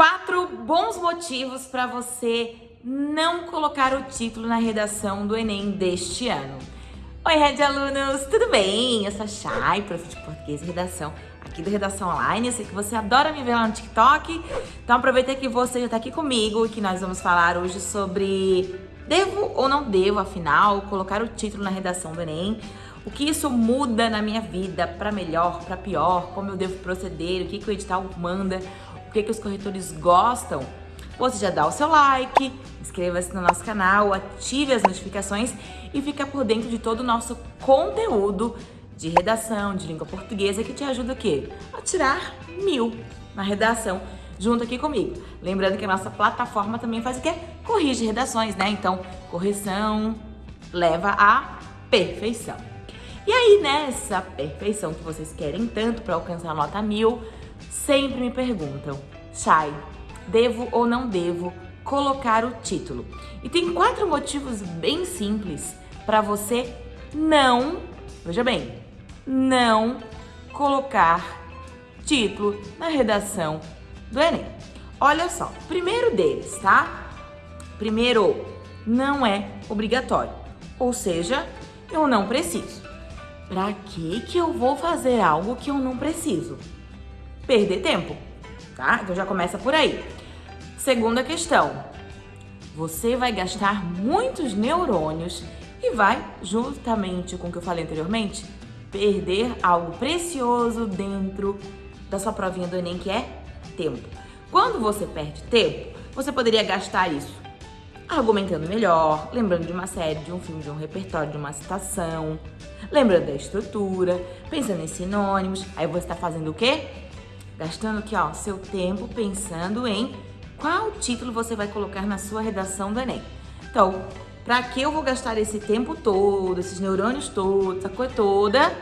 Quatro bons motivos para você não colocar o título na redação do Enem deste ano. Oi, Red Alunos, tudo bem? Eu sou a Chay, prof de português e redação aqui do Redação Online. Eu sei que você adora me ver lá no TikTok, então aproveita que você já está aqui comigo e que nós vamos falar hoje sobre devo ou não devo, afinal, colocar o título na redação do Enem. O que isso muda na minha vida, para melhor, para pior, como eu devo proceder, o que, que o edital manda, o que, que os corretores gostam, você já dá o seu like, inscreva-se no nosso canal, ative as notificações e fica por dentro de todo o nosso conteúdo de redação, de língua portuguesa, que te ajuda o quê? A tirar mil na redação junto aqui comigo. Lembrando que a nossa plataforma também faz o quê? Corrige redações, né? Então, correção leva à perfeição. E aí, nessa perfeição que vocês querem tanto para alcançar a nota mil, sempre me perguntam, Chay, devo ou não devo colocar o título? E tem quatro motivos bem simples para você não, veja bem, não colocar título na redação do Enem. Olha só, primeiro deles, tá? Primeiro, não é obrigatório, ou seja, eu não preciso. Pra que que eu vou fazer algo que eu não preciso? Perder tempo, tá? Então já começa por aí. Segunda questão, você vai gastar muitos neurônios e vai, justamente com o que eu falei anteriormente, perder algo precioso dentro da sua provinha do Enem, que é tempo. Quando você perde tempo, você poderia gastar isso argumentando melhor, lembrando de uma série, de um filme, de um repertório, de uma citação, lembrando da estrutura, pensando em sinônimos. Aí você está fazendo o quê? Gastando aqui, ó, seu tempo pensando em qual título você vai colocar na sua redação do Enem. Então, para que eu vou gastar esse tempo todo, esses neurônios todos, essa coisa toda,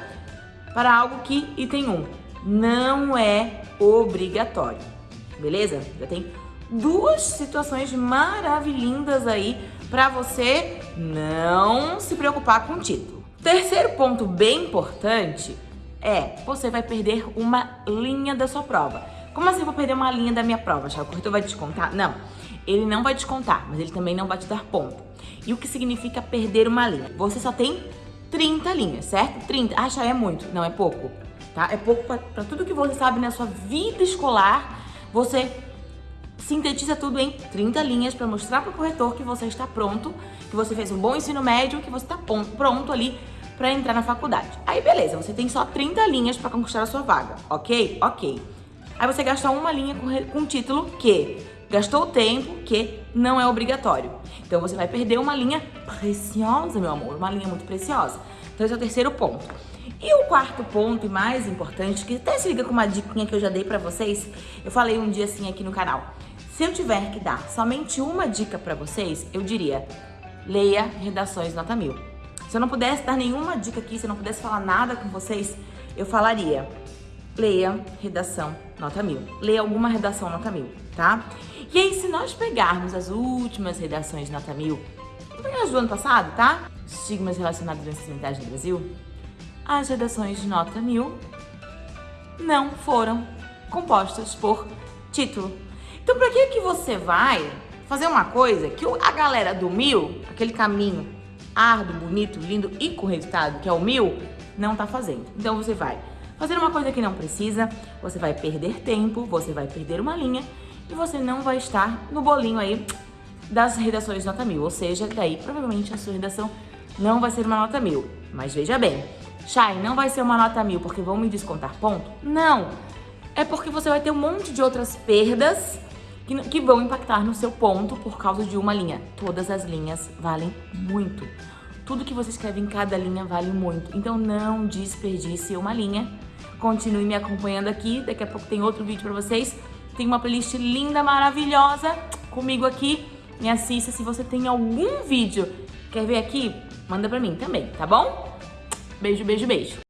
para algo que, item 1, não é obrigatório, beleza? Já tem duas situações maravilhindas aí para você não se preocupar com o título. Terceiro ponto bem importante é, você vai perder uma linha da sua prova. Como assim eu vou perder uma linha da minha prova? O corretor vai descontar? Não, ele não vai descontar, mas ele também não vai te dar ponto. E o que significa perder uma linha? Você só tem 30 linhas, certo? 30. Ah, já é muito. Não, é pouco. Tá? É pouco para tudo que você sabe na sua vida escolar. Você sintetiza tudo em 30 linhas para mostrar para o corretor que você está pronto, que você fez um bom ensino médio, que você está pronto ali para entrar na faculdade. Aí beleza, você tem só 30 linhas para conquistar a sua vaga, ok? Ok. Aí você gasta uma linha com, com título que gastou tempo que não é obrigatório. Então você vai perder uma linha preciosa, meu amor, uma linha muito preciosa. Então esse é o terceiro ponto. E o quarto ponto e mais importante, que até se liga com uma diquinha que eu já dei pra vocês, eu falei um dia assim aqui no canal. Se eu tiver que dar somente uma dica pra vocês, eu diria, leia Redações Nota Mil. Se eu não pudesse dar nenhuma dica aqui, se eu não pudesse falar nada com vocês, eu falaria, leia redação nota mil. Leia alguma redação nota mil, tá? E aí, se nós pegarmos as últimas redações nota mil, vou pegar as do ano passado, tá? Estigmas relacionados à ansiedade no Brasil, as redações de nota mil não foram compostas por título. Então, para que que você vai fazer uma coisa que a galera do mil, aquele caminho árduo, bonito, lindo e com resultado, que é o mil, não tá fazendo. Então você vai fazer uma coisa que não precisa, você vai perder tempo, você vai perder uma linha e você não vai estar no bolinho aí das redações nota mil. Ou seja, daí provavelmente a sua redação não vai ser uma nota mil. Mas veja bem, Chay, não vai ser uma nota mil porque vão me descontar ponto? Não! É porque você vai ter um monte de outras perdas que, que vão impactar no seu ponto por causa de uma linha. Todas as linhas valem muito. Tudo que você escreve em cada linha vale muito. Então não desperdice uma linha. Continue me acompanhando aqui. Daqui a pouco tem outro vídeo pra vocês. Tem uma playlist linda, maravilhosa comigo aqui. Me assista. Se você tem algum vídeo quer ver aqui, manda pra mim também, tá bom? Beijo, beijo, beijo.